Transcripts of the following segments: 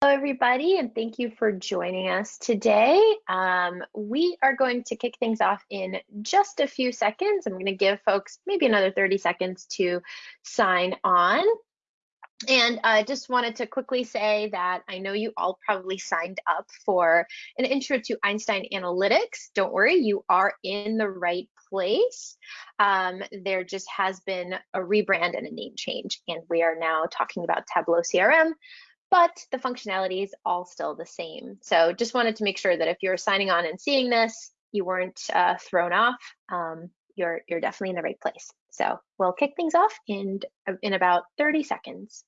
Hello, everybody, and thank you for joining us today. Um, we are going to kick things off in just a few seconds. I'm going to give folks maybe another 30 seconds to sign on. And I uh, just wanted to quickly say that I know you all probably signed up for an intro to Einstein Analytics. Don't worry, you are in the right place. Um, there just has been a rebrand and a name change, and we are now talking about Tableau CRM, but the functionality is all still the same. So just wanted to make sure that if you're signing on and seeing this, you weren't uh, thrown off. Um, you're, you're definitely in the right place. So we'll kick things off in, in about 30 seconds.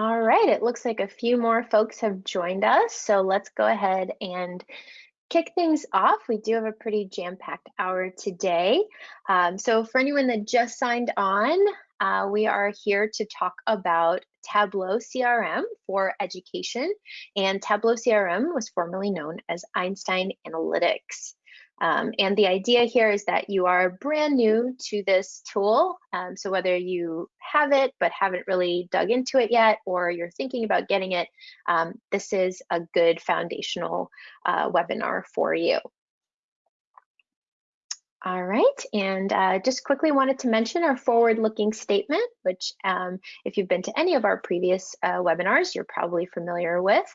All right, it looks like a few more folks have joined us, so let's go ahead and kick things off. We do have a pretty jam-packed hour today. Um, so for anyone that just signed on, uh, we are here to talk about Tableau CRM for education, and Tableau CRM was formerly known as Einstein Analytics. Um, and the idea here is that you are brand new to this tool. Um, so whether you have it but haven't really dug into it yet, or you're thinking about getting it, um, this is a good foundational uh, webinar for you. All right, and uh, just quickly wanted to mention our forward-looking statement, which um, if you've been to any of our previous uh, webinars, you're probably familiar with.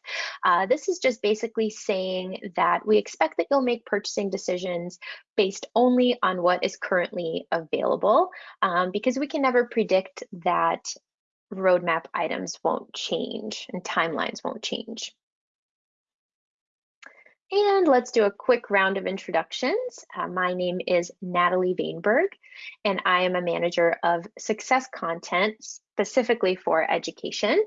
Uh, this is just basically saying that we expect that you'll make purchasing decisions based only on what is currently available, um, because we can never predict that roadmap items won't change and timelines won't change. And let's do a quick round of introductions. Uh, my name is Natalie Vainberg, and I am a manager of success content specifically for education.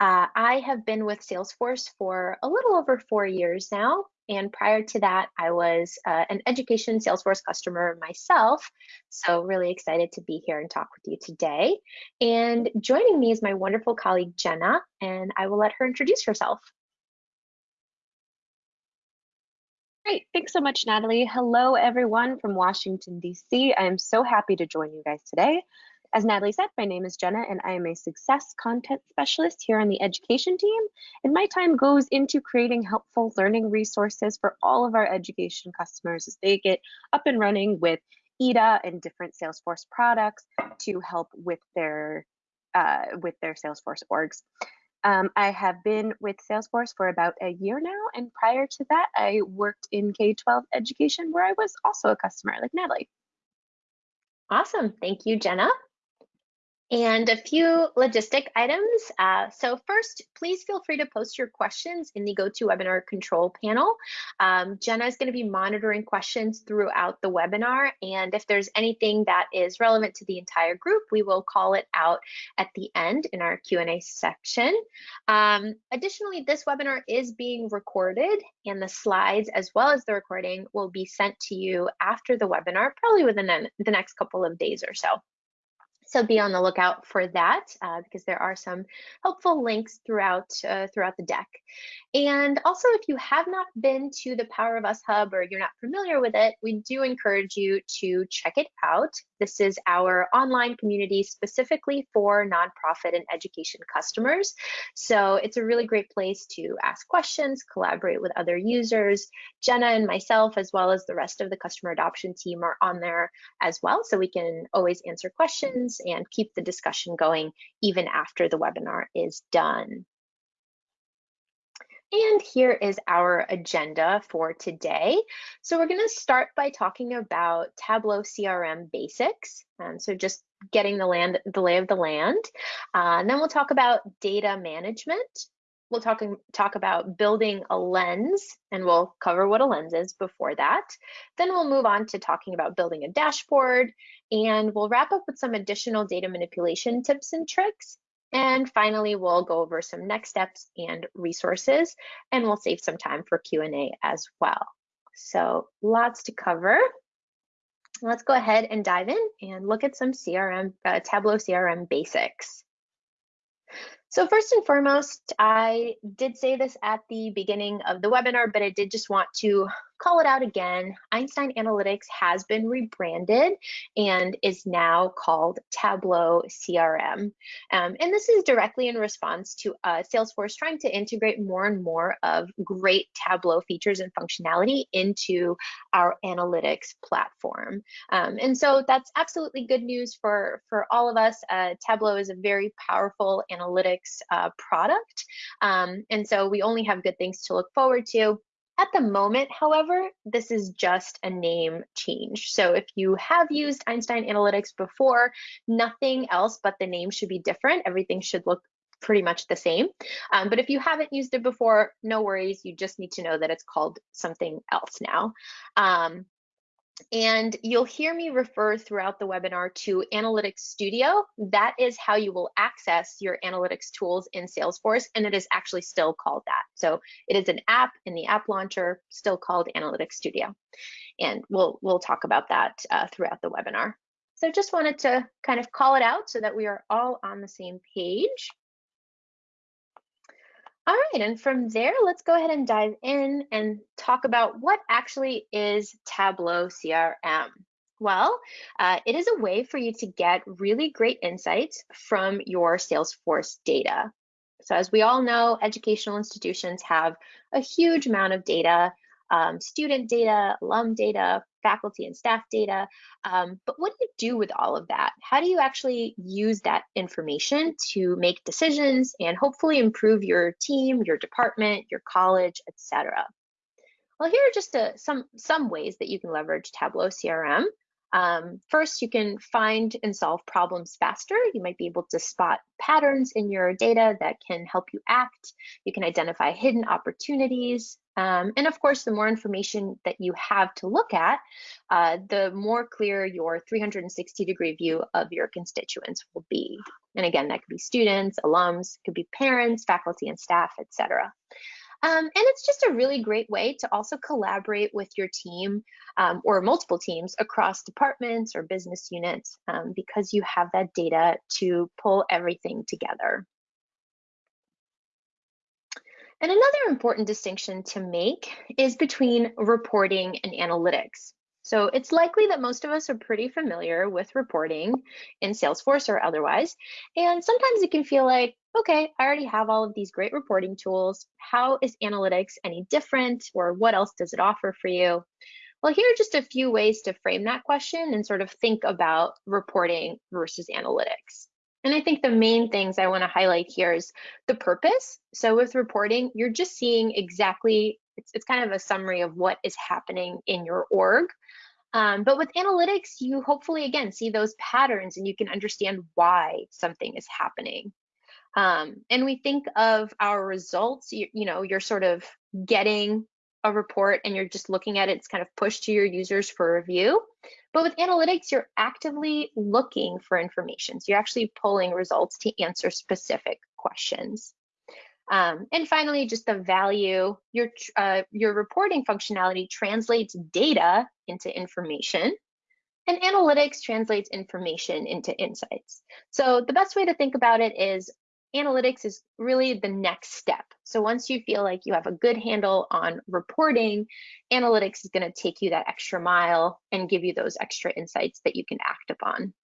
Uh, I have been with Salesforce for a little over four years now. And prior to that, I was uh, an education Salesforce customer myself. So really excited to be here and talk with you today. And joining me is my wonderful colleague, Jenna, and I will let her introduce herself. Great. Thanks so much, Natalie. Hello, everyone from Washington, D.C. I am so happy to join you guys today. As Natalie said, my name is Jenna, and I am a success content specialist here on the education team. And my time goes into creating helpful learning resources for all of our education customers as they get up and running with EDA and different Salesforce products to help with their uh, with their Salesforce orgs. Um, I have been with Salesforce for about a year now, and prior to that, I worked in K-12 education where I was also a customer like Natalie. Awesome, thank you, Jenna and a few logistic items. Uh, so first, please feel free to post your questions in the GoToWebinar control panel. Um, Jenna is going to be monitoring questions throughout the webinar, and if there's anything that is relevant to the entire group, we will call it out at the end in our Q&A section. Um, additionally, this webinar is being recorded, and the slides as well as the recording will be sent to you after the webinar, probably within the next couple of days or so. So be on the lookout for that uh, because there are some helpful links throughout uh, throughout the deck. And also, if you have not been to the Power of Us Hub or you're not familiar with it, we do encourage you to check it out. This is our online community specifically for nonprofit and education customers. So it's a really great place to ask questions, collaborate with other users. Jenna and myself, as well as the rest of the customer adoption team, are on there as well. So we can always answer questions and keep the discussion going even after the webinar is done. And here is our agenda for today. So we're going to start by talking about Tableau CRM basics. Um, so just getting the land, the lay of the land. Uh, and then we'll talk about data management. we'll talk, talk about building a lens, and we'll cover what a lens is before that. Then we'll move on to talking about building a dashboard, and we'll wrap up with some additional data manipulation tips and tricks. And finally, we'll go over some next steps and resources, and we'll save some time for Q&A as well. So lots to cover. Let's go ahead and dive in and look at some CRM, uh, Tableau CRM basics. So first and foremost, I did say this at the beginning of the webinar, but I did just want to call it out again. Einstein Analytics has been rebranded and is now called Tableau CRM. Um, and this is directly in response to uh, Salesforce trying to integrate more and more of great Tableau features and functionality into our analytics platform. Um, and so that's absolutely good news for, for all of us. Uh, Tableau is a very powerful analytics uh, product. Um, and so we only have good things to look forward to. At the moment, however, this is just a name change. So if you have used Einstein Analytics before, nothing else but the name should be different. Everything should look pretty much the same. Um, but if you haven't used it before, no worries. You just need to know that it's called something else now. Um, and you'll hear me refer throughout the webinar to Analytics Studio. That is how you will access your analytics tools in Salesforce, and it is actually still called that. So it is an app in the app launcher, still called Analytics Studio. And we'll, we'll talk about that uh, throughout the webinar. So just wanted to kind of call it out so that we are all on the same page. All right, and from there, let's go ahead and dive in and talk about what actually is Tableau CRM. Well, uh, it is a way for you to get really great insights from your Salesforce data. So as we all know, educational institutions have a huge amount of data um, student data, alum data, faculty and staff data. Um, but what do you do with all of that? How do you actually use that information to make decisions and hopefully improve your team, your department, your college, etc.? Well, here are just a, some, some ways that you can leverage Tableau CRM. Um, first, you can find and solve problems faster. You might be able to spot patterns in your data that can help you act. You can identify hidden opportunities. Um, and of course, the more information that you have to look at, uh, the more clear your 360 degree view of your constituents will be. And again, that could be students, alums, could be parents, faculty and staff, etc. Um, and it's just a really great way to also collaborate with your team um, or multiple teams across departments or business units um, because you have that data to pull everything together. And another important distinction to make is between reporting and analytics. So it's likely that most of us are pretty familiar with reporting in Salesforce or otherwise. And sometimes it can feel like, okay, I already have all of these great reporting tools. How is analytics any different or what else does it offer for you? Well, here are just a few ways to frame that question and sort of think about reporting versus analytics. And I think the main things I want to highlight here is the purpose. So with reporting, you're just seeing exactly, it's, it's kind of a summary of what is happening in your org. Um, but with analytics, you hopefully, again, see those patterns and you can understand why something is happening. Um, and we think of our results, you, you know, you're sort of getting a report and you're just looking at it, it's kind of pushed to your users for review. But with analytics, you're actively looking for information. So you're actually pulling results to answer specific questions. Um, and finally, just the value, your, uh, your reporting functionality translates data into information and analytics translates information into insights. So the best way to think about it is analytics is really the next step. So once you feel like you have a good handle on reporting, analytics is going to take you that extra mile and give you those extra insights that you can act upon.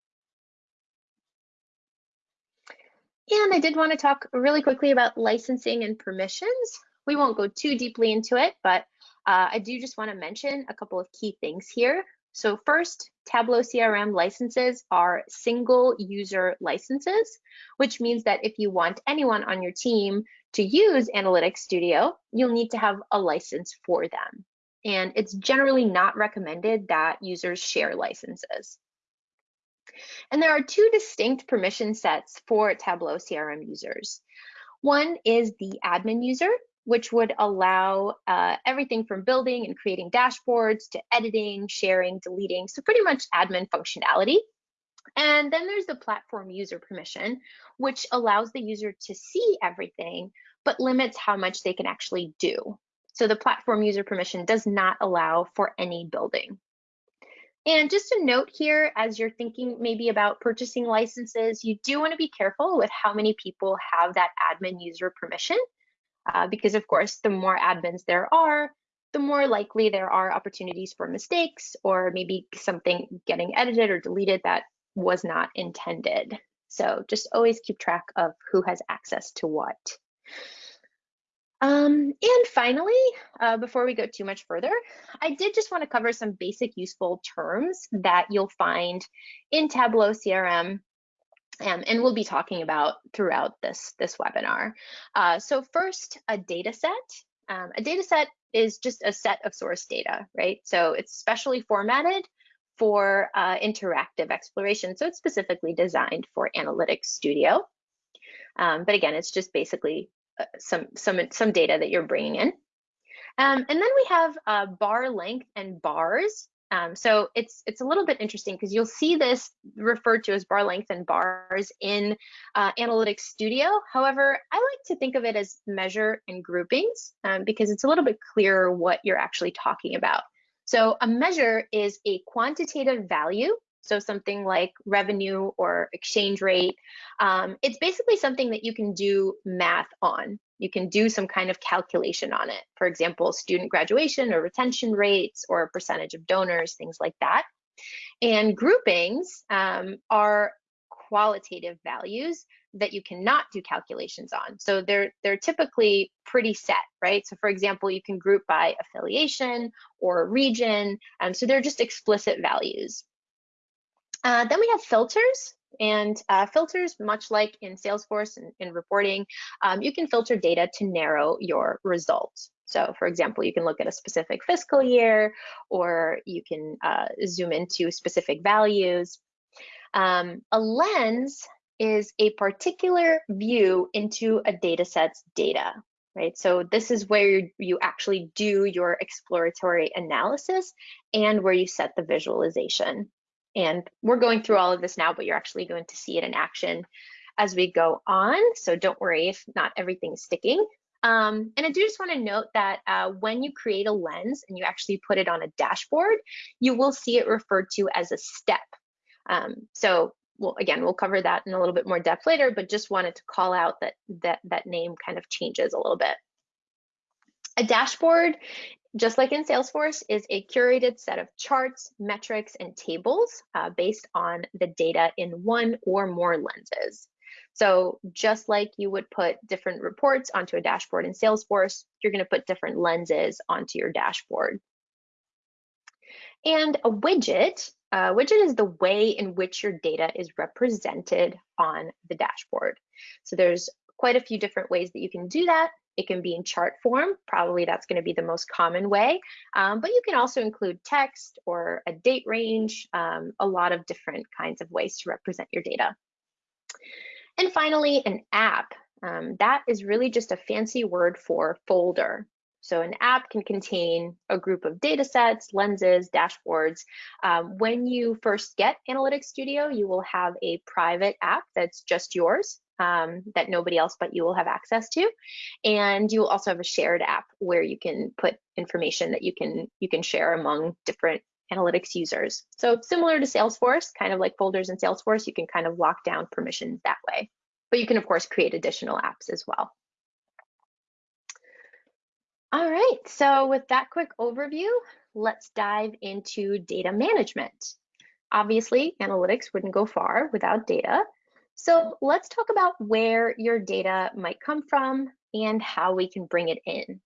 And I did want to talk really quickly about licensing and permissions. We won't go too deeply into it, but uh, I do just want to mention a couple of key things here. So first, Tableau CRM licenses are single user licenses, which means that if you want anyone on your team to use Analytics Studio, you'll need to have a license for them. And it's generally not recommended that users share licenses. And there are two distinct permission sets for Tableau CRM users. One is the admin user, which would allow uh, everything from building and creating dashboards to editing, sharing, deleting, so pretty much admin functionality. And then there's the platform user permission, which allows the user to see everything, but limits how much they can actually do. So the platform user permission does not allow for any building. And just a note here, as you're thinking maybe about purchasing licenses, you do want to be careful with how many people have that admin user permission, uh, because of course, the more admins there are, the more likely there are opportunities for mistakes or maybe something getting edited or deleted that was not intended. So just always keep track of who has access to what. Um, and finally, uh, before we go too much further, I did just want to cover some basic useful terms that you'll find in Tableau CRM um, and we'll be talking about throughout this, this webinar. Uh, so first, a data set. Um, a data set is just a set of source data, right? So it's specially formatted for uh, interactive exploration. So it's specifically designed for Analytics Studio. Um, but again, it's just basically uh, some some some data that you're bringing in. Um, and then we have uh, bar length and bars. Um, so it's it's a little bit interesting because you'll see this referred to as bar length and bars in uh, Analytics Studio. However, I like to think of it as measure and groupings um, because it's a little bit clearer what you're actually talking about. So a measure is a quantitative value so something like revenue or exchange rate. Um, it's basically something that you can do math on. You can do some kind of calculation on it. For example, student graduation or retention rates or percentage of donors, things like that. And groupings um, are qualitative values that you cannot do calculations on. So they're they're typically pretty set, right? So for example, you can group by affiliation or region. Um, so they're just explicit values. Uh, then we have filters. And uh, filters, much like in Salesforce and in reporting, um, you can filter data to narrow your results. So for example, you can look at a specific fiscal year, or you can uh, zoom into specific values. Um, a lens is a particular view into a data set's data, right? So this is where you actually do your exploratory analysis and where you set the visualization. And we're going through all of this now, but you're actually going to see it in action as we go on. So don't worry if not everything's sticking. Um, and I do just want to note that uh, when you create a lens and you actually put it on a dashboard, you will see it referred to as a step. Um, so well, again, we'll cover that in a little bit more depth later, but just wanted to call out that that, that name kind of changes a little bit. A dashboard just like in Salesforce, is a curated set of charts, metrics, and tables uh, based on the data in one or more lenses. So just like you would put different reports onto a dashboard in Salesforce, you're going to put different lenses onto your dashboard. And a widget, a widget is the way in which your data is represented on the dashboard. So there's quite a few different ways that you can do that. It can be in chart form, probably that's going to be the most common way, um, but you can also include text or a date range, um, a lot of different kinds of ways to represent your data. And finally, an app. Um, that is really just a fancy word for folder. So an app can contain a group of data sets, lenses, dashboards. Um, when you first get Analytics Studio, you will have a private app that's just yours um, that nobody else but you will have access to. And you will also have a shared app where you can put information that you can you can share among different analytics users. So similar to Salesforce, kind of like folders in Salesforce, you can kind of lock down permissions that way. But you can of course create additional apps as well. All right, so with that quick overview, let's dive into data management. Obviously, analytics wouldn't go far without data. So let's talk about where your data might come from and how we can bring it in.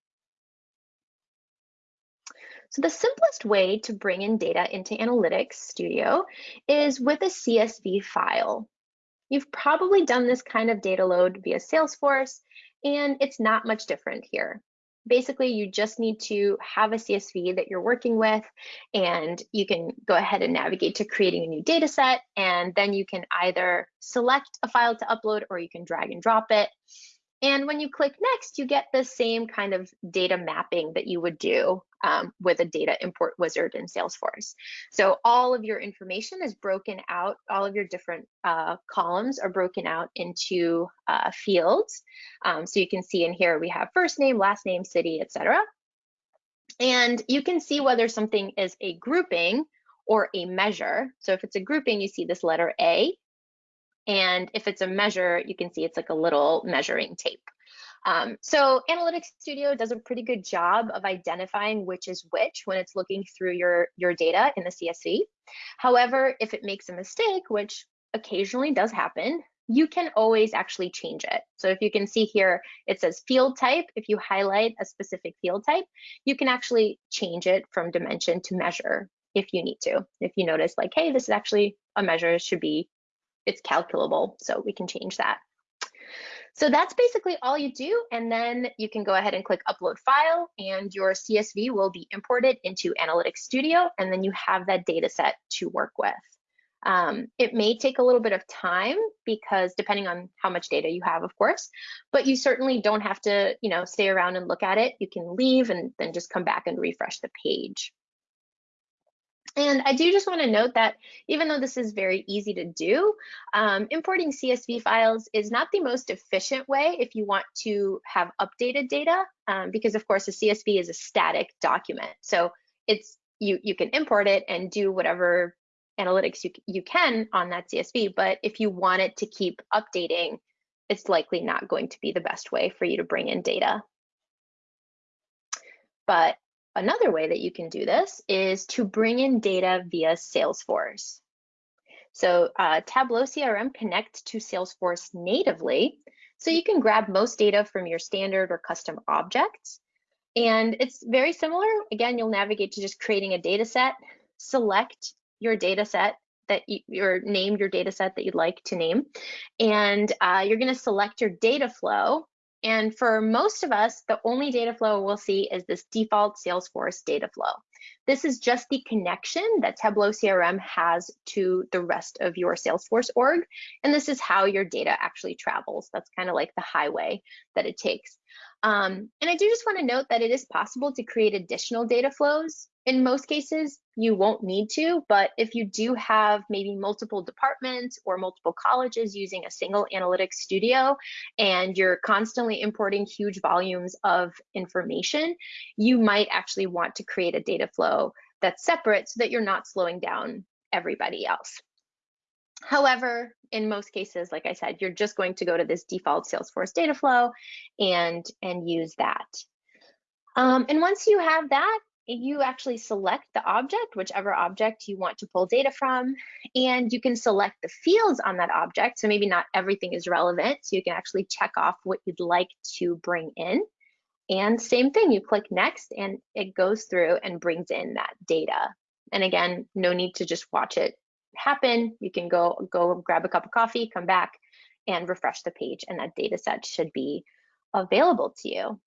So the simplest way to bring in data into Analytics Studio is with a CSV file. You've probably done this kind of data load via Salesforce, and it's not much different here basically you just need to have a CSV that you're working with and you can go ahead and navigate to creating a new data set and then you can either select a file to upload or you can drag and drop it. And when you click next, you get the same kind of data mapping that you would do um, with a data import wizard in Salesforce. So all of your information is broken out, all of your different uh, columns are broken out into uh, fields. Um, so you can see in here we have first name, last name, city, etc. And you can see whether something is a grouping or a measure. So if it's a grouping, you see this letter A. And if it's a measure, you can see it's like a little measuring tape. Um, so Analytics Studio does a pretty good job of identifying which is which when it's looking through your, your data in the CSV. However, if it makes a mistake, which occasionally does happen, you can always actually change it. So if you can see here, it says field type. If you highlight a specific field type, you can actually change it from dimension to measure if you need to. If you notice like, hey, this is actually a measure, it should be, it's calculable. So we can change that. So that's basically all you do. And then you can go ahead and click upload file and your CSV will be imported into Analytics Studio. And then you have that data set to work with. Um, it may take a little bit of time because depending on how much data you have, of course, but you certainly don't have to, you know, stay around and look at it. You can leave and then just come back and refresh the page. And I do just want to note that even though this is very easy to do, um, importing CSV files is not the most efficient way if you want to have updated data, um, because of course a CSV is a static document. So it's you you can import it and do whatever analytics you, you can on that CSV, but if you want it to keep updating, it's likely not going to be the best way for you to bring in data. But another way that you can do this is to bring in data via Salesforce. So uh, Tableau CRM connects to Salesforce natively, so you can grab most data from your standard or custom objects. And it's very similar. Again, you'll navigate to just creating a data set, select your data set that you or name your data set that you'd like to name. And uh, you're going to select your data flow. And for most of us, the only data flow we'll see is this default Salesforce data flow. This is just the connection that Tableau CRM has to the rest of your Salesforce org. And this is how your data actually travels. That's kind of like the highway that it takes. Um, and I do just want to note that it is possible to create additional data flows in most cases, you won't need to, but if you do have maybe multiple departments or multiple colleges using a single analytics studio and you're constantly importing huge volumes of information, you might actually want to create a data flow that's separate so that you're not slowing down everybody else. However, in most cases, like I said, you're just going to go to this default Salesforce data flow and, and use that. Um, and once you have that, you actually select the object, whichever object you want to pull data from, and you can select the fields on that object. So maybe not everything is relevant. So you can actually check off what you'd like to bring in. And same thing, you click next and it goes through and brings in that data. And again, no need to just watch it happen. You can go, go grab a cup of coffee, come back and refresh the page and that data set should be available to you.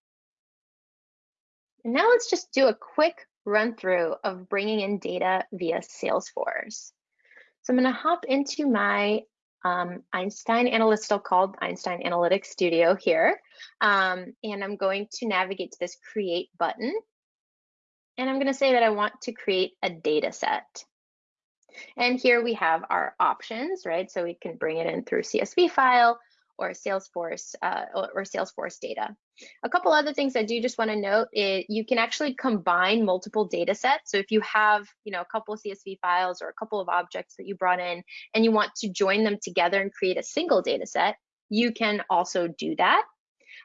And now let's just do a quick run through of bringing in data via Salesforce. So I'm going to hop into my um, Einstein Analytical called Einstein Analytics Studio here. Um, and I'm going to navigate to this create button. And I'm going to say that I want to create a data set. And here we have our options, right? So we can bring it in through CSV file or Salesforce uh, or Salesforce data. A couple other things I do just want to note is you can actually combine multiple data sets. So if you have, you know, a couple of CSV files or a couple of objects that you brought in and you want to join them together and create a single data set, you can also do that.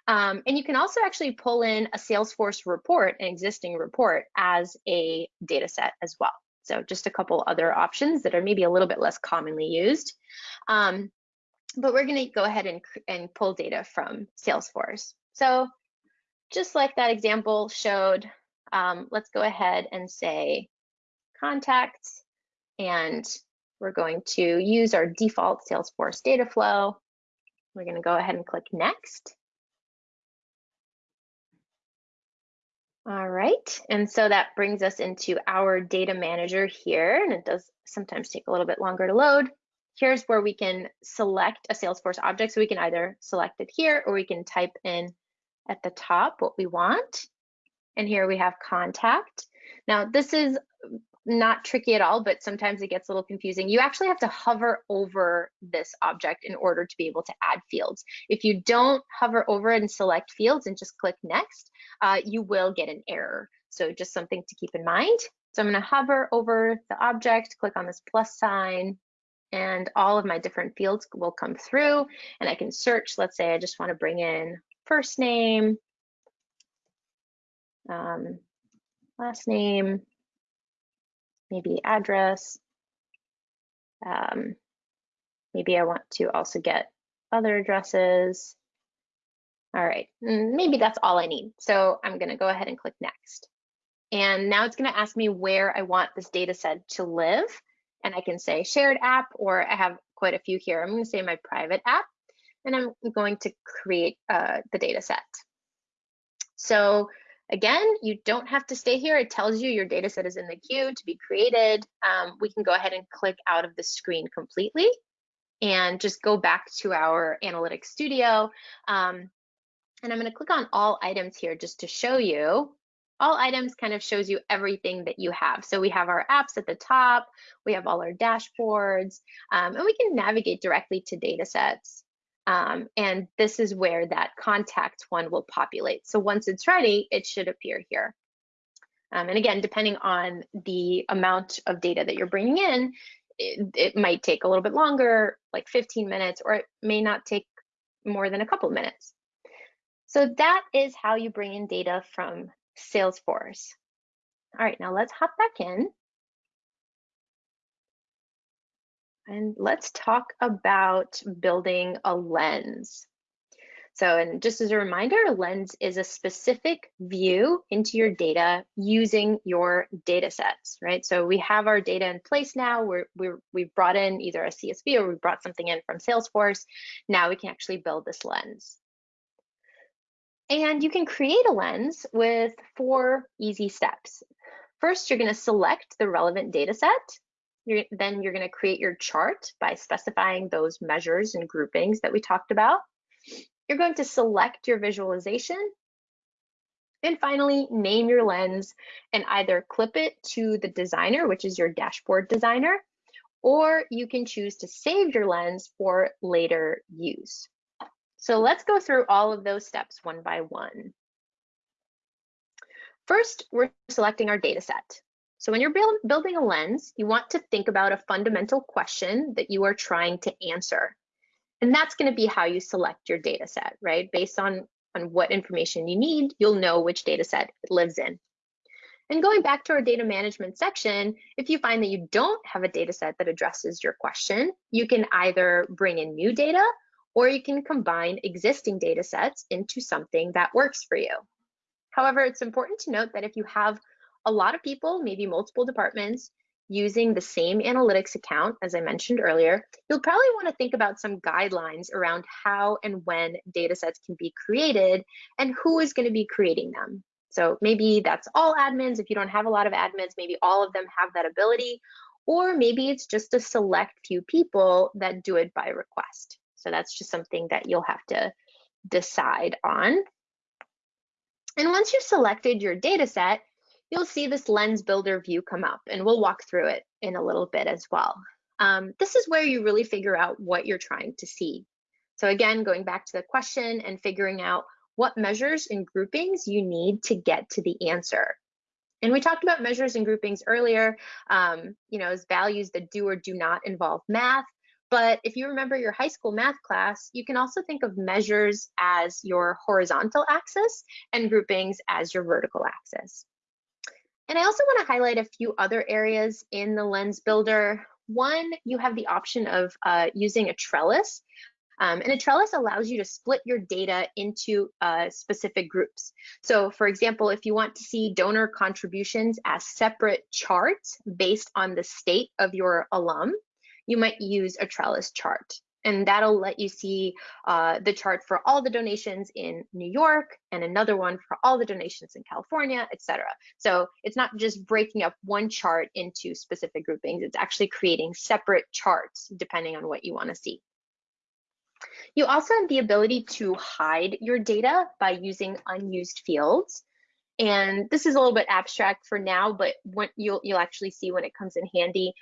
Um, and you can also actually pull in a Salesforce report, an existing report as a data set as well. So just a couple other options that are maybe a little bit less commonly used. Um, but we're going to go ahead and, and pull data from Salesforce. So just like that example showed, um, let's go ahead and say contacts, and we're going to use our default Salesforce data flow. We're going to go ahead and click next. All right, and so that brings us into our data manager here, and it does sometimes take a little bit longer to load. Here's where we can select a Salesforce object. So we can either select it here or we can type in at the top what we want. And here we have contact. Now this is not tricky at all, but sometimes it gets a little confusing. You actually have to hover over this object in order to be able to add fields. If you don't hover over and select fields and just click next, uh, you will get an error. So just something to keep in mind. So I'm gonna hover over the object, click on this plus sign, and all of my different fields will come through and I can search. Let's say I just wanna bring in first name, um, last name, maybe address. Um, maybe I want to also get other addresses. All right, mm, maybe that's all I need. So I'm gonna go ahead and click next. And now it's gonna ask me where I want this data set to live. And I can say shared app, or I have quite a few here. I'm gonna say my private app, and I'm going to create uh, the data set. So Again, you don't have to stay here. It tells you your data set is in the queue to be created. Um, we can go ahead and click out of the screen completely and just go back to our Analytics Studio. Um, and I'm going to click on all items here just to show you. All items kind of shows you everything that you have. So we have our apps at the top, we have all our dashboards, um, and we can navigate directly to data sets. Um, and this is where that contact one will populate. So once it's ready, it should appear here. Um, and again, depending on the amount of data that you're bringing in, it, it, might take a little bit longer, like 15 minutes, or it may not take more than a couple minutes. So that is how you bring in data from Salesforce. All right, now let's hop back in. And let's talk about building a lens. So, and just as a reminder, a lens is a specific view into your data using your data sets, right? So we have our data in place now. We're, we're, we've brought in either a CSV or we brought something in from Salesforce. Now we can actually build this lens. And you can create a lens with four easy steps. First, you're gonna select the relevant data set you're, then you're going to create your chart by specifying those measures and groupings that we talked about. You're going to select your visualization. And finally, name your lens and either clip it to the designer, which is your dashboard designer, or you can choose to save your lens for later use. So let's go through all of those steps one by one. First, we're selecting our data set. So when you're build, building a lens, you want to think about a fundamental question that you are trying to answer. And that's going to be how you select your data set, right? Based on, on what information you need, you'll know which data set it lives in. And going back to our data management section, if you find that you don't have a data set that addresses your question, you can either bring in new data or you can combine existing data sets into something that works for you. However, it's important to note that if you have a lot of people, maybe multiple departments, using the same analytics account, as I mentioned earlier, you'll probably want to think about some guidelines around how and when data sets can be created and who is going to be creating them. So maybe that's all admins. If you don't have a lot of admins, maybe all of them have that ability, or maybe it's just a select few people that do it by request. So that's just something that you'll have to decide on. And once you've selected your data set, you'll see this lens builder view come up and we'll walk through it in a little bit as well. Um, this is where you really figure out what you're trying to see. So again, going back to the question and figuring out what measures and groupings you need to get to the answer. And we talked about measures and groupings earlier, um, you know, as values that do or do not involve math. But if you remember your high school math class, you can also think of measures as your horizontal axis and groupings as your vertical axis. And I also want to highlight a few other areas in the Lens Builder. One, you have the option of uh, using a trellis. Um, and a trellis allows you to split your data into uh, specific groups. So for example, if you want to see donor contributions as separate charts based on the state of your alum, you might use a trellis chart. and that'll let you see uh, the chart for all the donations in New York and another one for all the donations in California, etc. So it's not just breaking up one chart into specific groupings, it's actually creating separate charts depending on what you want to see. You also have the ability to hide your data by using unused fields. And this is a little bit abstract for now, but what you'll, you'll actually see when it comes in handy.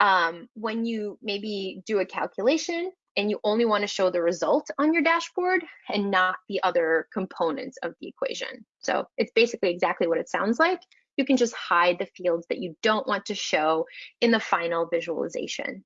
Um, when you maybe do a calculation and you only want to show the result on your dashboard and not the other components of the equation. So it's basically exactly what it sounds like. You can just hide the fields that you don't want to show in the final visualization.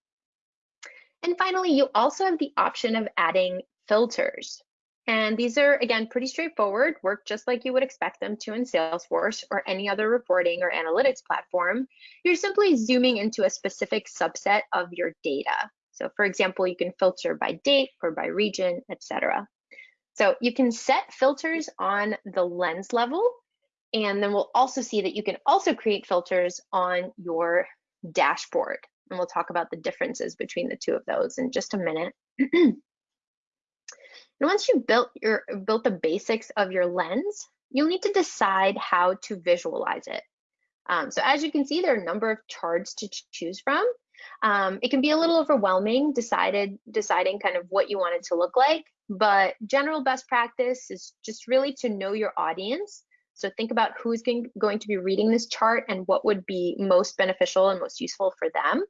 And finally, you also have the option of adding filters. And these are, again, pretty straightforward, work just like you would expect them to in Salesforce or any other reporting or analytics platform. You're simply zooming into a specific subset of your data. So for example, you can filter by date or by region, etc. So you can set filters on the lens level, and then we'll also see that you can also create filters on your dashboard. And we'll talk about the differences between the two of those in just a minute. and once you've built your built the basics of your lens, you'll need to decide how to visualize it. Um, so as you can see, there are a number of charts to choose from. Um, it can be a little overwhelming decided deciding kind of what you want it to look like, but general best practice is just really to know your audience. So think about who's going, going to be reading this chart and what would be most beneficial and most useful for them.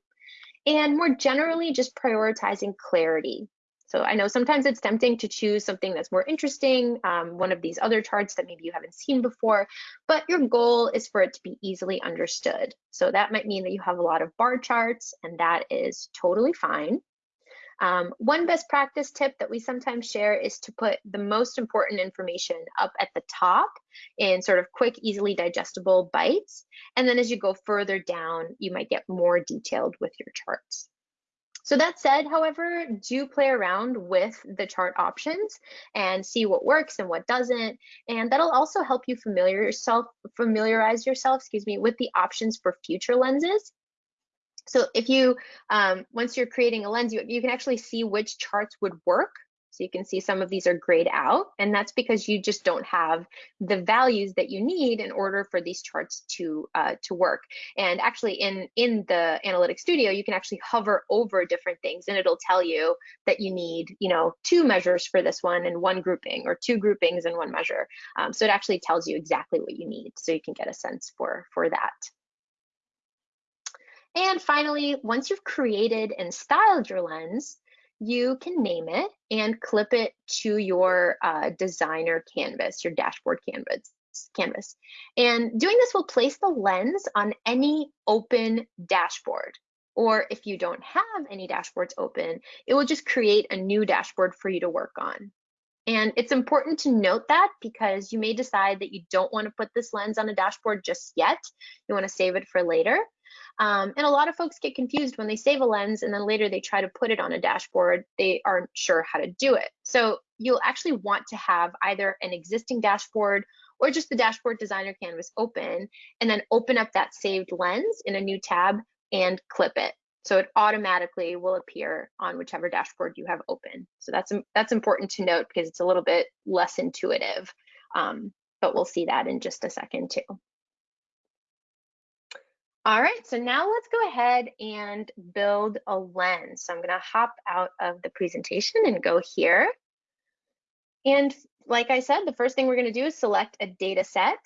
And more generally, just prioritizing clarity. So I know sometimes it's tempting to choose something that's more interesting, um, one of these other charts that maybe you haven't seen before, but your goal is for it to be easily understood. So that might mean that you have a lot of bar charts and that is totally fine. Um, one best practice tip that we sometimes share is to put the most important information up at the top in sort of quick, easily digestible bites. And then as you go further down, you might get more detailed with your charts. So that said, however, do play around with the chart options and see what works and what doesn't. And that'll also help you familiar yourself, familiarize yourself, excuse me, with the options for future lenses. So if you, um, once you're creating a lens, you, you can actually see which charts would work so you can see some of these are grayed out, and that's because you just don't have the values that you need in order for these charts to uh, to work. And actually, in in the Analytics Studio, you can actually hover over different things, and it'll tell you that you need, you know, two measures for this one and one grouping, or two groupings and one measure. Um, so it actually tells you exactly what you need, so you can get a sense for for that. And finally, once you've created and styled your lens, you can name it and clip it to your uh, designer canvas, your dashboard canvas. Canvas. And doing this will place the lens on any open dashboard. Or if you don't have any dashboards open, it will just create a new dashboard for you to work on. And it's important to note that because you may decide that you don't want to put this lens on a dashboard just yet. You want to save it for later. Um, and a lot of folks get confused when they save a lens and then later they try to put it on a dashboard, they aren't sure how to do it. So you'll actually want to have either an existing dashboard or just the dashboard designer canvas open and then open up that saved lens in a new tab and clip it. So it automatically will appear on whichever dashboard you have open. So that's, that's important to note because it's a little bit less intuitive, um, but we'll see that in just a second too. All right, so now let's go ahead and build a lens. So I'm gonna hop out of the presentation and go here. And like I said, the first thing we're gonna do is select a data set.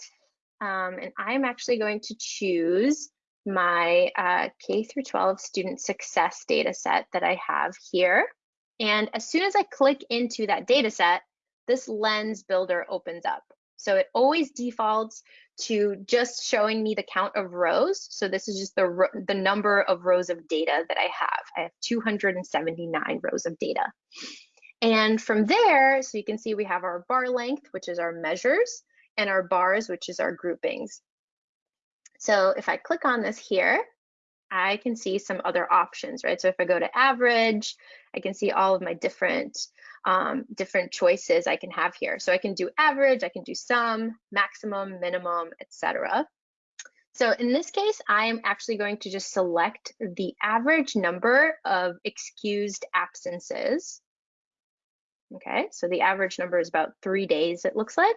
Um, and I'm actually going to choose my uh, K through 12 student success data set that I have here. And as soon as I click into that data set, this lens builder opens up. So it always defaults to just showing me the count of rows. So this is just the, the number of rows of data that I have. I have 279 rows of data. And from there, so you can see we have our bar length, which is our measures, and our bars, which is our groupings. So if I click on this here, I can see some other options, right? So if I go to average, I can see all of my different um, different choices I can have here. So I can do average, I can do sum, maximum, minimum, etc. So in this case, I am actually going to just select the average number of excused absences. Okay, so the average number is about three days, it looks like.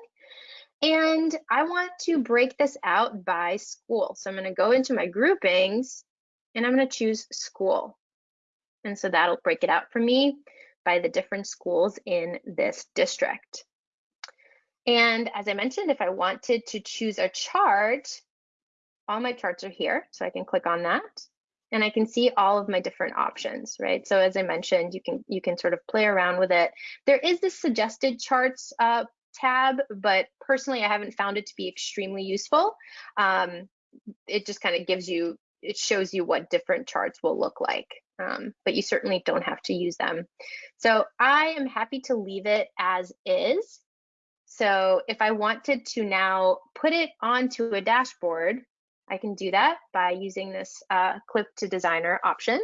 And I want to break this out by school. So I'm going to go into my groupings and I'm going to choose school. And so that'll break it out for me by the different schools in this district. And as I mentioned, if I wanted to choose a chart, all my charts are here. So I can click on that and I can see all of my different options, right? So as I mentioned, you can you can sort of play around with it. There is this suggested charts uh, tab, but personally, I haven't found it to be extremely useful. Um, it just kind of gives you, it shows you what different charts will look like, um, but you certainly don't have to use them. So I am happy to leave it as is. So if I wanted to now put it onto a dashboard, I can do that by using this uh, clip to designer option.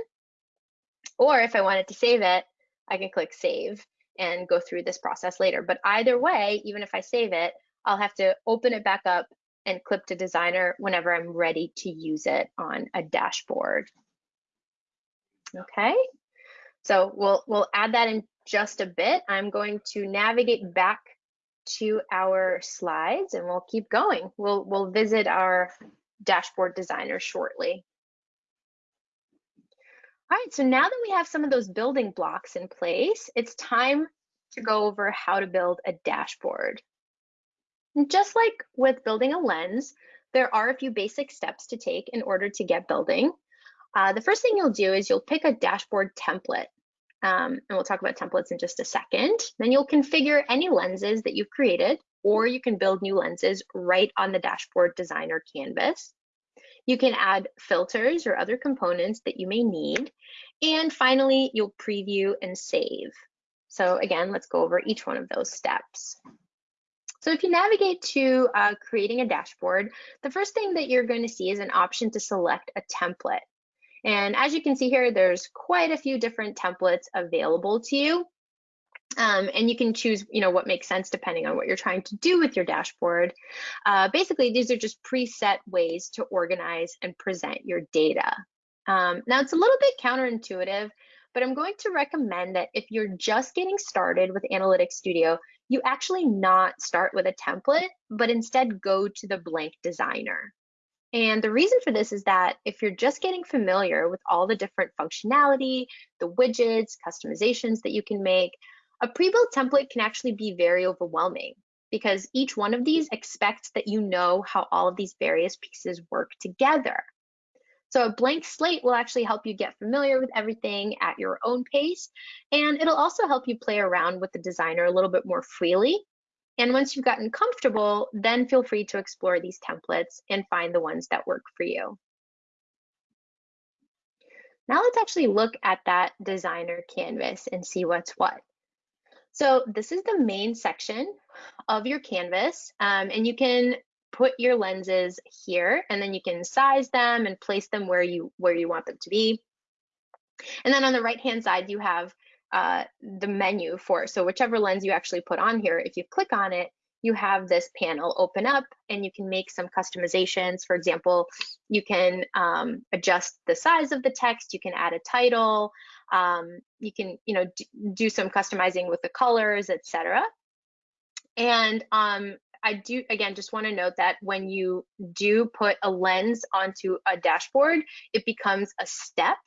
Or if I wanted to save it, I can click save and go through this process later. But either way, even if I save it, I'll have to open it back up and clip to designer whenever I'm ready to use it on a dashboard. Okay, so we'll, we'll add that in just a bit. I'm going to navigate back to our slides and we'll keep going. We'll, we'll visit our dashboard designer shortly. All right, so now that we have some of those building blocks in place, it's time to go over how to build a dashboard. And just like with building a lens, there are a few basic steps to take in order to get building. Uh, the first thing you'll do is you'll pick a dashboard template. Um, and we'll talk about templates in just a second. Then you'll configure any lenses that you've created, or you can build new lenses right on the dashboard designer canvas. You can add filters or other components that you may need. And finally, you'll preview and save. So again, let's go over each one of those steps. So if you navigate to uh, creating a dashboard, the first thing that you're going to see is an option to select a template. And as you can see here, there's quite a few different templates available to you. Um, and you can choose, you know, what makes sense depending on what you're trying to do with your dashboard. Uh, basically, these are just preset ways to organize and present your data. Um, now, it's a little bit counterintuitive, but I'm going to recommend that if you're just getting started with Analytics Studio, you actually not start with a template, but instead go to the blank designer. And the reason for this is that if you're just getting familiar with all the different functionality, the widgets, customizations that you can make, a pre-built template can actually be very overwhelming because each one of these expects that you know how all of these various pieces work together. So a blank slate will actually help you get familiar with everything at your own pace, and it'll also help you play around with the designer a little bit more freely. And once you've gotten comfortable, then feel free to explore these templates and find the ones that work for you. Now let's actually look at that designer canvas and see what's what. So this is the main section of your canvas um, and you can put your lenses here and then you can size them and place them where you where you want them to be. And then on the right hand side you have uh, the menu for so whichever lens you actually put on here if you click on it you have this panel open up and you can make some customizations. For example, you can um, adjust the size of the text, you can add a title, um, you can you know do some customizing with the colors, etc. And um, I do again just want to note that when you do put a lens onto a dashboard, it becomes a step.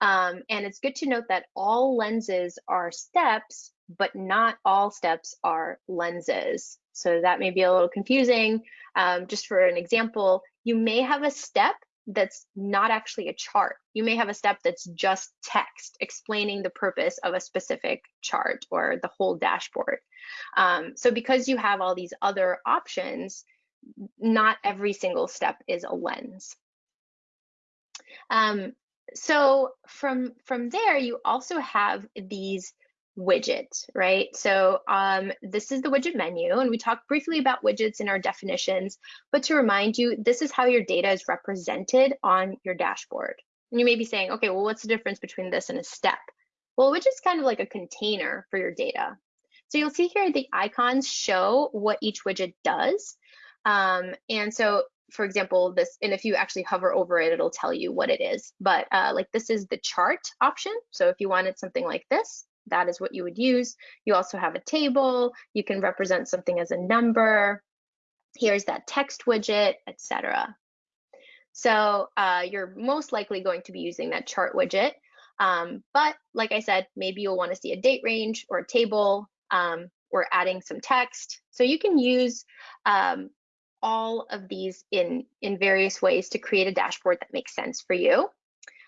Um, and it's good to note that all lenses are steps, but not all steps are lenses. So that may be a little confusing. Um, just for an example, you may have a step that's not actually a chart. You may have a step that's just text explaining the purpose of a specific chart or the whole dashboard. Um, so because you have all these other options, not every single step is a lens. Um, so from, from there, you also have these widgets, right? So um, this is the widget menu, and we talked briefly about widgets in our definitions, but to remind you, this is how your data is represented on your dashboard. And you may be saying, okay, well, what's the difference between this and a step? Well, widget is kind of like a container for your data. So you'll see here the icons show what each widget does. Um, and so for example, this, and if you actually hover over it, it'll tell you what it is. But uh, like this is the chart option. So if you wanted something like this, that is what you would use. You also have a table. You can represent something as a number. Here's that text widget, etc. So uh, you're most likely going to be using that chart widget. Um, but like I said, maybe you'll want to see a date range or a table um, or adding some text. So you can use um, all of these in, in various ways to create a dashboard that makes sense for you.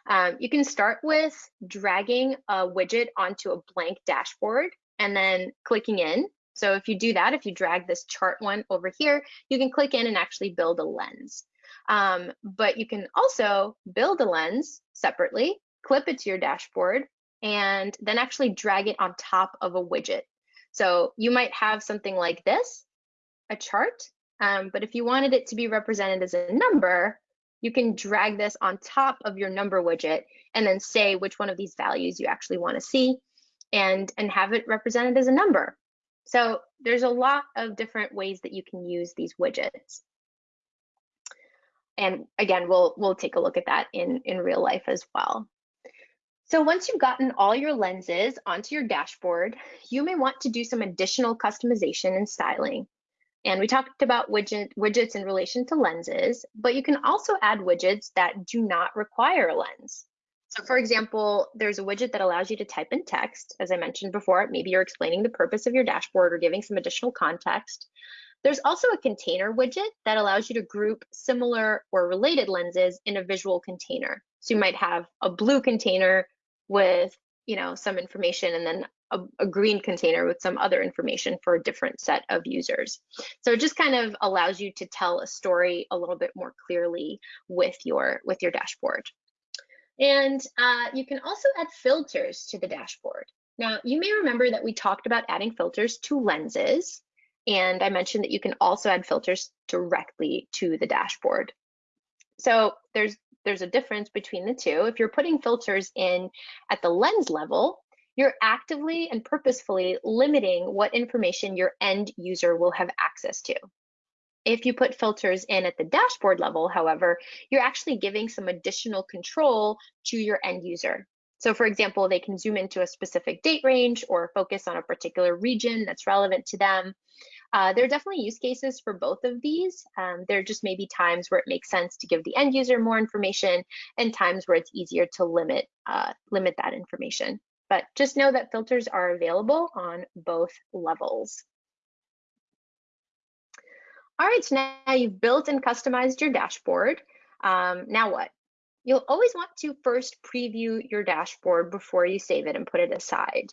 Um, you can start with dragging a widget onto a blank dashboard and then clicking in. So if you do that, if you drag this chart one over here, you can click in and actually build a lens. Um, but you can also build a lens separately, clip it to your dashboard, and then actually drag it on top of a widget. So you might have something like this, a chart, um, but if you wanted it to be represented as a number, you can drag this on top of your number widget and then say which one of these values you actually want to see and, and have it represented as a number. So there's a lot of different ways that you can use these widgets. And again, we'll, we'll take a look at that in, in real life as well. So once you've gotten all your lenses onto your dashboard, you may want to do some additional customization and styling. And we talked about widget, widgets in relation to lenses, but you can also add widgets that do not require a lens. So for example, there's a widget that allows you to type in text. As I mentioned before, maybe you're explaining the purpose of your dashboard or giving some additional context. There's also a container widget that allows you to group similar or related lenses in a visual container. So you might have a blue container with you know some information and then a, a, green container with some other information for a different set of users. So it just kind of allows you to tell a story a little bit more clearly with your with your dashboard. And uh, you can also add filters to the dashboard. Now, you may remember that we talked about adding filters to lenses, and I mentioned that you can also add filters directly to the dashboard. So there's there's a difference between the two. If you're putting filters in at the lens level, you're actively and purposefully limiting what information your end user will have access to. If you put filters in at the dashboard level, however, you're actually giving some additional control to your end user. So for example, they can zoom into a specific date range or focus on a particular region that's relevant to them. Uh, there are definitely use cases for both of these. Um, there just may be times where it makes sense to give the end user more information and times where it's easier to limit, uh, limit that information. But just know that filters are available on both levels. All right, so now you've built and customized your dashboard. Um, now what? You'll always want to first preview your dashboard before you save it and put it aside.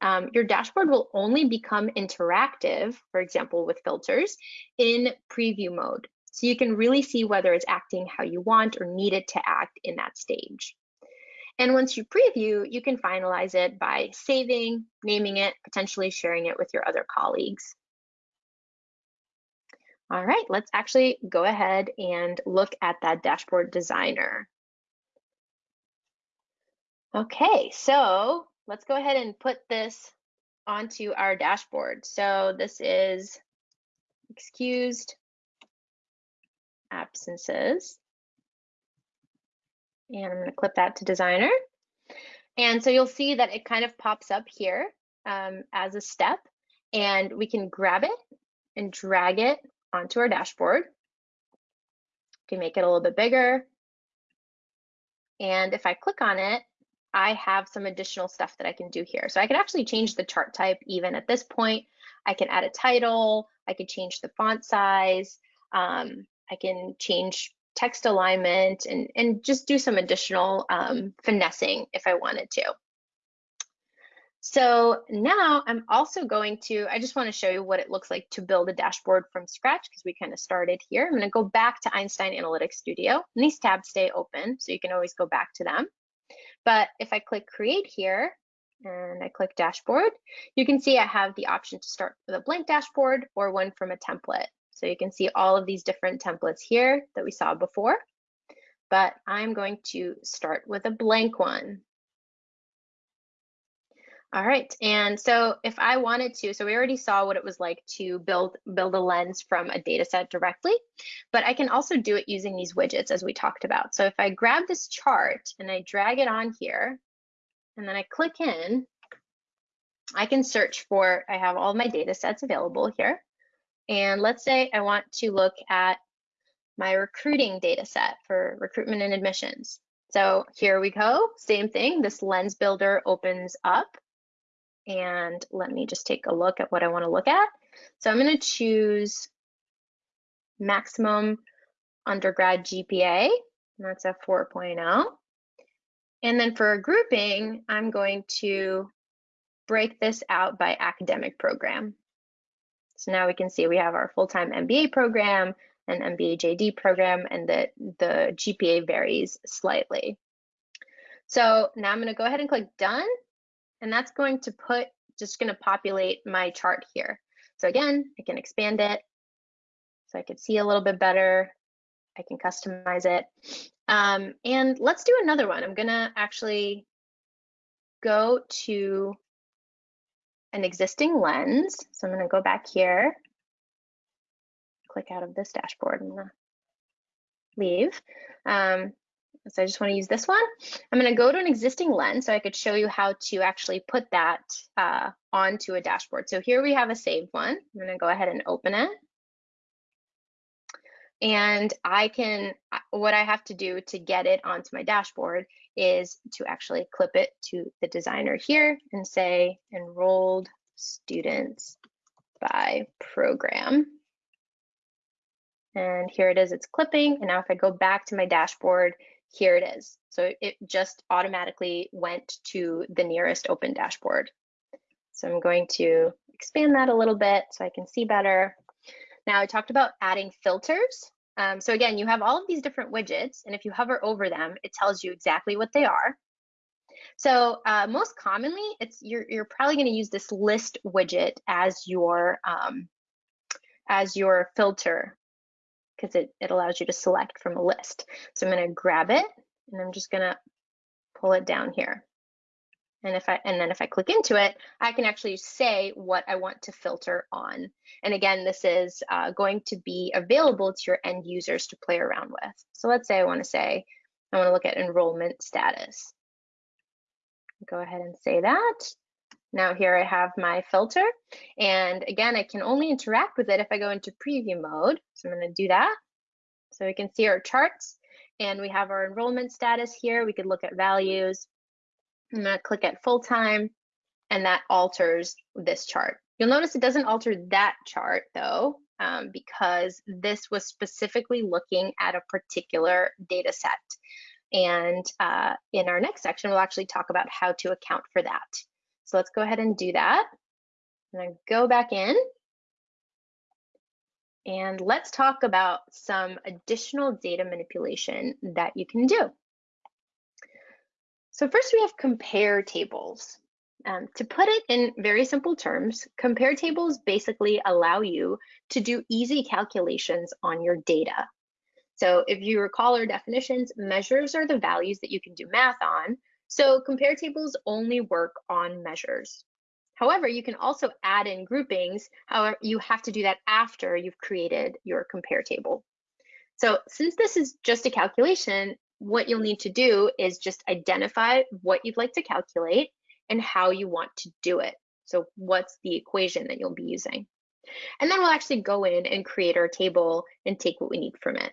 Um, your dashboard will only become interactive, for example, with filters, in preview mode. So you can really see whether it's acting how you want or need it to act in that stage. And once you preview, you can finalize it by saving, naming it, potentially sharing it with your other colleagues. All right, let's actually go ahead and look at that dashboard designer. Okay, so let's go ahead and put this onto our dashboard. So this is excused absences. And I'm going to clip that to designer. And so you'll see that it kind of pops up here um, as a step. And we can grab it and drag it onto our dashboard. We can make it a little bit bigger. And if I click on it, I have some additional stuff that I can do here. So I can actually change the chart type even at this point. I can add a title, I could change the font size, um, I can change text alignment and, and just do some additional um, finessing if I wanted to. So now I'm also going to, I just want to show you what it looks like to build a dashboard from scratch because we kind of started here. I'm going to go back to Einstein Analytics Studio and these tabs stay open so you can always go back to them. But if I click create here and I click dashboard, you can see I have the option to start with a blank dashboard or one from a template. So you can see all of these different templates here that we saw before, but I'm going to start with a blank one. All right, and so if I wanted to, so we already saw what it was like to build build a lens from a data set directly, but I can also do it using these widgets as we talked about. So if I grab this chart and I drag it on here, and then I click in, I can search for, I have all my data sets available here. And let's say I want to look at my recruiting data set for recruitment and admissions. So here we go, same thing, this lens builder opens up and let me just take a look at what I want to look at. So I'm going to choose maximum undergrad GPA, and that's a 4.0. And then for a grouping, I'm going to break this out by academic program. So now we can see we have our full-time MBA program, an MBA JD program, and that the GPA varies slightly. So now I'm going to go ahead and click done and that's going to put, just gonna populate my chart here. So again, I can expand it so I could see a little bit better. I can customize it. Um, and let's do another one. I'm gonna actually go to an existing lens. So I'm gonna go back here, click out of this dashboard and leave. Um, so I just want to use this one. I'm going to go to an existing lens so I could show you how to actually put that uh, onto a dashboard. So here we have a saved one. I'm going to go ahead and open it. And I can, what I have to do to get it onto my dashboard is to actually clip it to the designer here and say enrolled students by program. And here it is, it's clipping. And now if I go back to my dashboard, here it is. So it just automatically went to the nearest open dashboard. So I'm going to expand that a little bit so I can see better. Now I talked about adding filters. Um, so again, you have all of these different widgets, and if you hover over them, it tells you exactly what they are. So uh, most commonly, it's you're, you're probably going to use this list widget as your um, as your filter because it, it allows you to select from a list. So I'm going to grab it and I'm just going to pull it down here. And if I and then if I click into it, I can actually say what I want to filter on. And again, this is uh, going to be available to your end users to play around with. So let's say I want to say I want to look at enrollment status. Go ahead and say that. Now here I have my filter. And again, I can only interact with it if I go into preview mode. So I'm gonna do that. So we can see our charts and we have our enrollment status here. We could look at values. I'm gonna click at full time and that alters this chart. You'll notice it doesn't alter that chart though, um, because this was specifically looking at a particular data set. And uh, in our next section, we'll actually talk about how to account for that. So let's go ahead and do that. And then go back in. And let's talk about some additional data manipulation that you can do. So first we have compare tables. Um, to put it in very simple terms, compare tables basically allow you to do easy calculations on your data. So if you recall our definitions, measures are the values that you can do math on, so compare tables only work on measures. However, you can also add in groupings. However, you have to do that after you've created your compare table. So since this is just a calculation, what you'll need to do is just identify what you'd like to calculate and how you want to do it. So what's the equation that you'll be using? And then we'll actually go in and create our table and take what we need from it.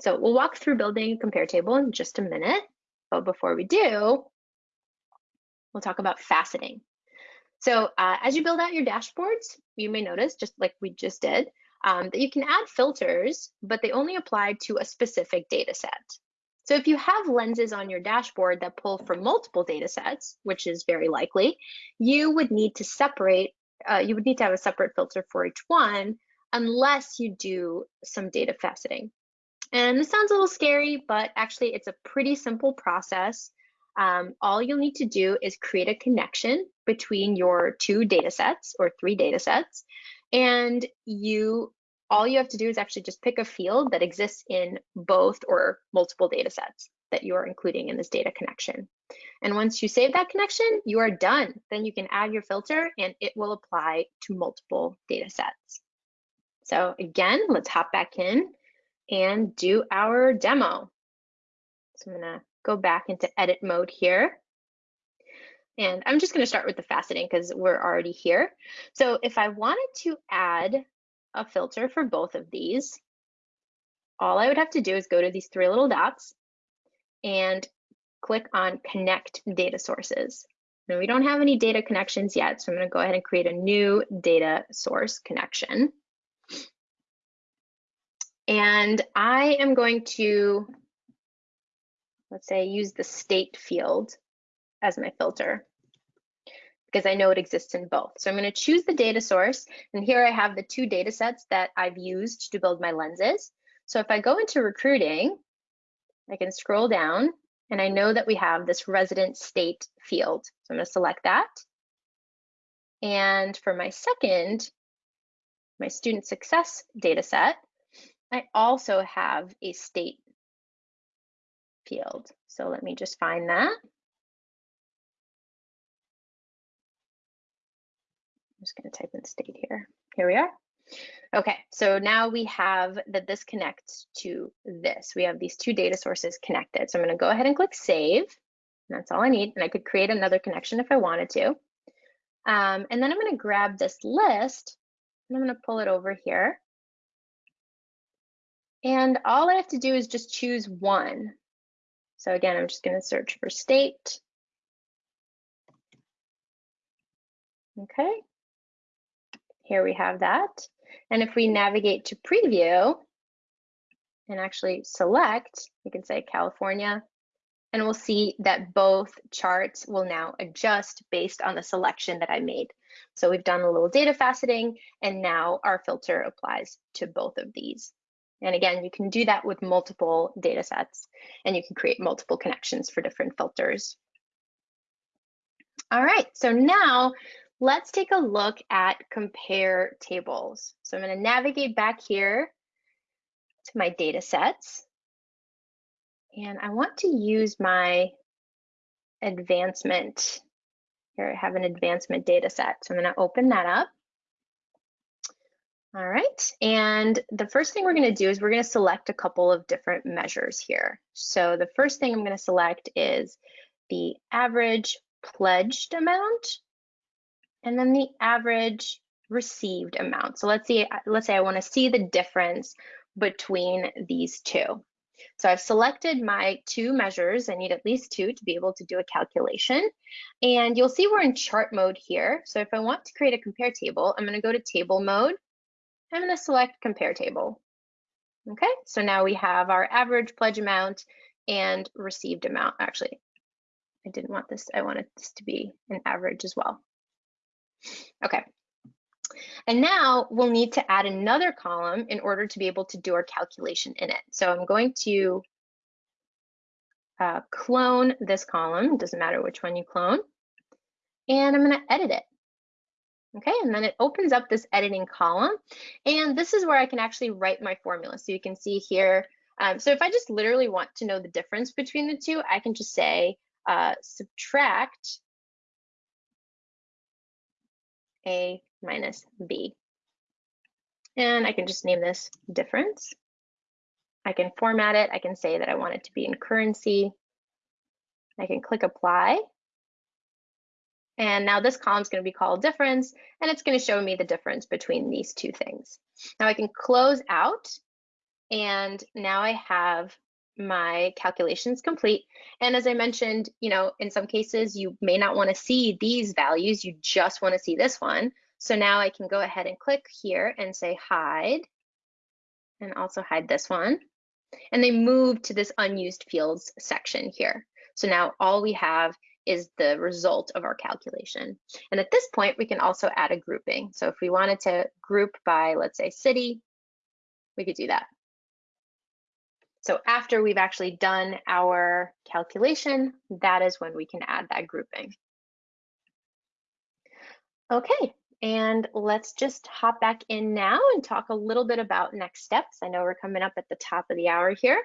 So we'll walk through building a compare table in just a minute. But before we do, we'll talk about faceting. So uh, as you build out your dashboards, you may notice, just like we just did, um, that you can add filters, but they only apply to a specific data set. So if you have lenses on your dashboard that pull from multiple data sets, which is very likely, you would need to separate, uh, you would need to have a separate filter for each one unless you do some data faceting. And this sounds a little scary, but actually it's a pretty simple process um, all you'll need to do is create a connection between your two data sets or three data sets. And you, all you have to do is actually just pick a field that exists in both or multiple data sets that you are including in this data connection. And once you save that connection, you are done. Then you can add your filter and it will apply to multiple data sets. So again, let's hop back in and do our demo. So I'm gonna go back into edit mode here. And I'm just gonna start with the faceting because we're already here. So if I wanted to add a filter for both of these, all I would have to do is go to these three little dots and click on connect data sources. Now we don't have any data connections yet, so I'm gonna go ahead and create a new data source connection. And I am going to, let's say, use the state field as my filter because I know it exists in both. So I'm going to choose the data source. And here I have the two data sets that I've used to build my lenses. So if I go into recruiting, I can scroll down and I know that we have this resident state field. So I'm going to select that. And for my second, my student success data set, I also have a state field. So let me just find that. Just going to type in state here. Here we are. Okay, so now we have that this connects to this. We have these two data sources connected. So I'm going to go ahead and click save. That's all I need. And I could create another connection if I wanted to. Um, and then I'm going to grab this list and I'm going to pull it over here. And all I have to do is just choose one. So again, I'm just going to search for state. Okay, here we have that. And if we navigate to preview and actually select, we can say California, and we'll see that both charts will now adjust based on the selection that I made. So we've done a little data faceting, and now our filter applies to both of these. And again, you can do that with multiple data sets and you can create multiple connections for different filters. All right, so now let's take a look at compare tables. So I'm gonna navigate back here to my data sets. And I want to use my advancement. Here I have an advancement data set. So I'm gonna open that up. All right, and the first thing we're gonna do is we're gonna select a couple of different measures here. So the first thing I'm gonna select is the average pledged amount and then the average received amount. So let's see, uh, let's say I wanna see the difference between these two. So I've selected my two measures. I need at least two to be able to do a calculation. And you'll see we're in chart mode here. So if I want to create a compare table, I'm gonna go to table mode I'm going to select compare table. Okay, so now we have our average pledge amount and received amount. Actually, I didn't want this, I wanted this to be an average as well. Okay, and now we'll need to add another column in order to be able to do our calculation in it. So I'm going to uh, clone this column, doesn't matter which one you clone, and I'm gonna edit it. Okay, and then it opens up this editing column. And this is where I can actually write my formula. So you can see here, um, so if I just literally want to know the difference between the two, I can just say uh, subtract A minus B. And I can just name this difference. I can format it. I can say that I want it to be in currency. I can click apply. And now this column is going to be called difference, and it's going to show me the difference between these two things. Now I can close out, and now I have my calculations complete. And as I mentioned, you know, in some cases, you may not want to see these values, you just want to see this one. So now I can go ahead and click here and say hide, and also hide this one. And they move to this unused fields section here. So now all we have is the result of our calculation. And at this point, we can also add a grouping. So if we wanted to group by, let's say, city, we could do that. So after we've actually done our calculation, that is when we can add that grouping. Okay, and let's just hop back in now and talk a little bit about next steps. I know we're coming up at the top of the hour here.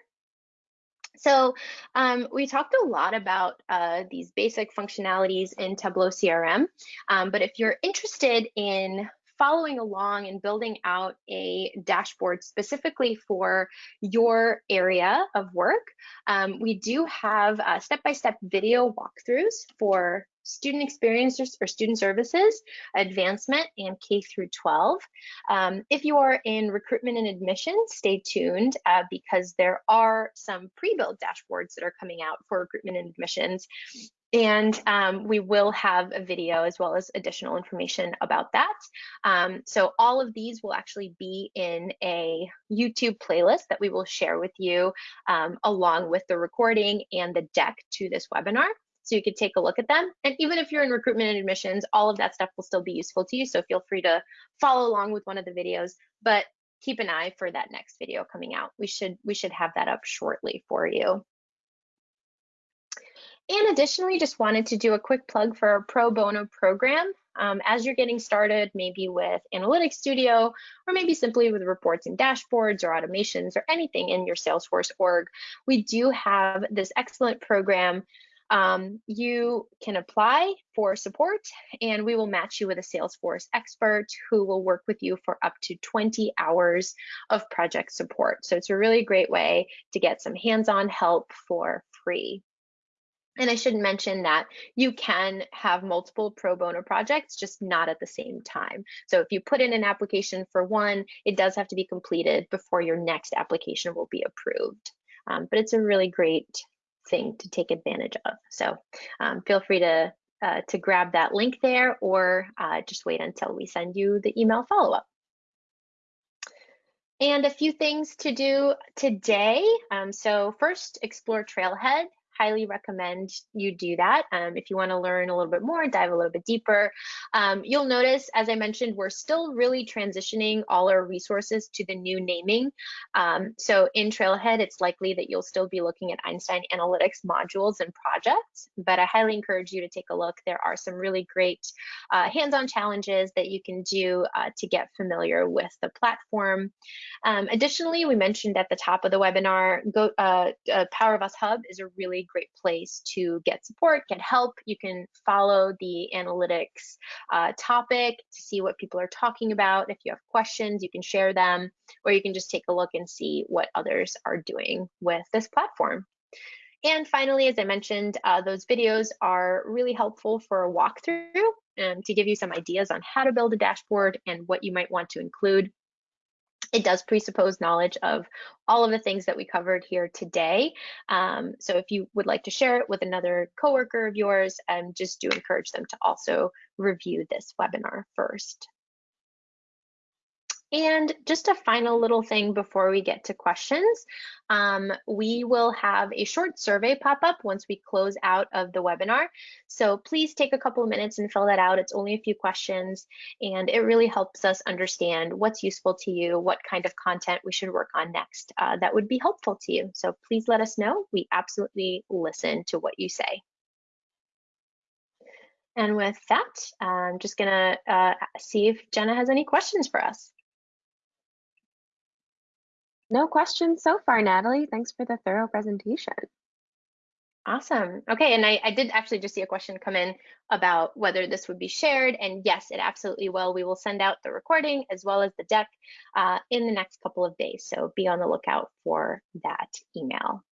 So um, we talked a lot about uh, these basic functionalities in Tableau CRM, um, but if you're interested in following along and building out a dashboard specifically for your area of work, um, we do have uh, step-by-step -step video walkthroughs for student experiences or student services, advancement, and K through 12. Um, if you are in recruitment and admissions, stay tuned uh, because there are some pre-built dashboards that are coming out for recruitment and admissions. And um, we will have a video as well as additional information about that. Um, so all of these will actually be in a YouTube playlist that we will share with you um, along with the recording and the deck to this webinar so you could take a look at them. And even if you're in recruitment and admissions, all of that stuff will still be useful to you. So feel free to follow along with one of the videos, but keep an eye for that next video coming out. We should we should have that up shortly for you. And additionally, just wanted to do a quick plug for our pro bono program. Um, as you're getting started, maybe with Analytics Studio, or maybe simply with reports and dashboards or automations or anything in your Salesforce org, we do have this excellent program um, you can apply for support and we will match you with a Salesforce expert who will work with you for up to 20 hours of project support. So it's a really great way to get some hands-on help for free. And I should mention that you can have multiple pro bono projects, just not at the same time. So if you put in an application for one, it does have to be completed before your next application will be approved. Um, but it's a really great thing to take advantage of. So um, feel free to, uh, to grab that link there or uh, just wait until we send you the email follow-up. And a few things to do today. Um, so first, explore Trailhead highly recommend you do that. Um, if you want to learn a little bit more, dive a little bit deeper. Um, you'll notice, as I mentioned, we're still really transitioning all our resources to the new naming. Um, so in Trailhead, it's likely that you'll still be looking at Einstein Analytics modules and projects, but I highly encourage you to take a look. There are some really great uh, hands-on challenges that you can do uh, to get familiar with the platform. Um, additionally, we mentioned at the top of the webinar, Go, uh, uh Power of Us Hub is a really great place to get support, get help. You can follow the analytics uh, topic to see what people are talking about. If you have questions, you can share them, or you can just take a look and see what others are doing with this platform. And finally, as I mentioned, uh, those videos are really helpful for a walkthrough and to give you some ideas on how to build a dashboard and what you might want to include. It does presuppose knowledge of all of the things that we covered here today. Um, so if you would like to share it with another coworker of yours, um, just do encourage them to also review this webinar first. And just a final little thing before we get to questions. Um, we will have a short survey pop up once we close out of the webinar. So please take a couple of minutes and fill that out. It's only a few questions and it really helps us understand what's useful to you, what kind of content we should work on next uh, that would be helpful to you. So please let us know. We absolutely listen to what you say. And with that, I'm just gonna uh, see if Jenna has any questions for us. No questions so far, Natalie. Thanks for the thorough presentation. Awesome. Okay, and I, I did actually just see a question come in about whether this would be shared, and yes, it absolutely will. We will send out the recording as well as the deck uh, in the next couple of days, so be on the lookout for that email.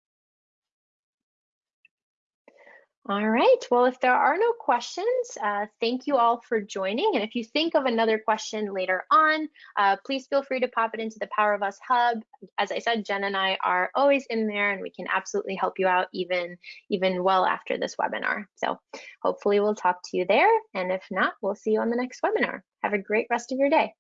All right, well, if there are no questions, uh, thank you all for joining. And if you think of another question later on, uh, please feel free to pop it into the Power of Us Hub. As I said, Jen and I are always in there and we can absolutely help you out even, even well after this webinar. So hopefully we'll talk to you there. And if not, we'll see you on the next webinar. Have a great rest of your day.